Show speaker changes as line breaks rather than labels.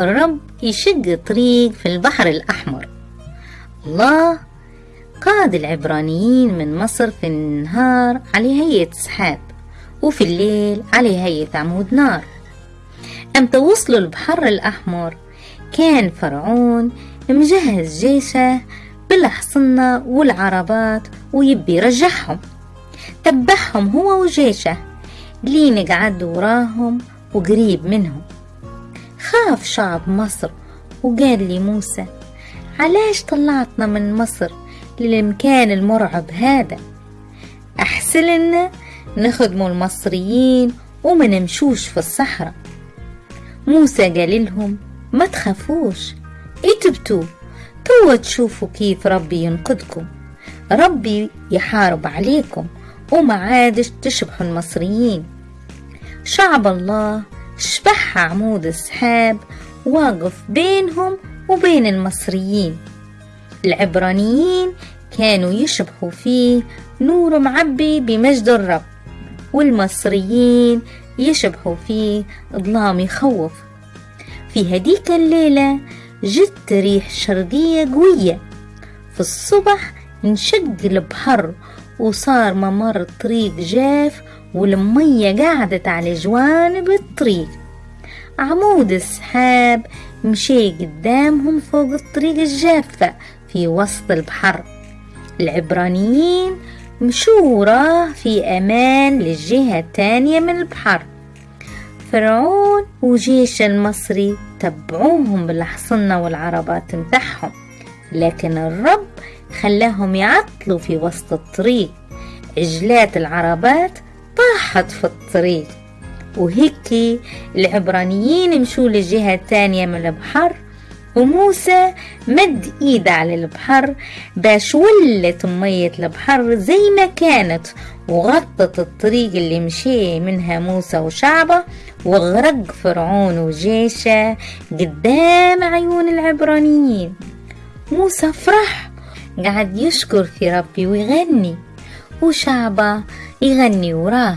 الرب يشق طريق في البحر الأحمر. الله قاد العبرانيين من مصر في النهار على هيئة سحاب وفي الليل على هيئة عمود نار. أمتى وصلوا البحر الأحمر؟ كان فرعون مجهز جيشه بالحصنة والعربات ويبي يرجعهم. تبعهم هو وجيشه لين قعد وراهم وقريب منهم. خاف شعب مصر وقال لي موسى علاش طلعتنا من مصر للمكان المرعب هذا؟ أحسن لنا نخدموا المصريين وما نمشوش في الصحراء. موسى قال لهم ما تخافوش اتبتوا توا تشوفوا كيف ربي ينقذكم ربي يحارب عليكم وما عادش تشبحوا المصريين. شعب الله شبح عمود السحاب واقف بينهم وبين المصريين. العبرانيين كانوا يشبحوا فيه نور معبي بمجد الرب والمصريين يشبحوا فيه ظلام يخوف. في هديك الليلة جت ريح شرقية قوية. في الصبح انشق البحر وصار ممر الطريق جاف والمية قعدت على جوانب الطريق. عمود السحاب مشي قدامهم فوق الطريق الجافة في وسط البحر. العبرانيين مشوا وراه في أمان للجهة التانية من البحر. فرعون وجيش المصري تبعوهم بالحصنة والعربات متاعهم لكن الرب خلاهم يعطلوا في وسط الطريق. عجلات العربات طاحت في الطريق. وهيك العبرانيين مشوا للجهة الثانية من البحر وموسى مد ايده على البحر باش ولت مية البحر زي ما كانت وغطت الطريق اللي مشي منها موسى وشعبة وغرق فرعون وجيشه قدام عيون العبرانيين. موسى فرح قعد يشكر في ربي ويغني وشعبة يغني وراه.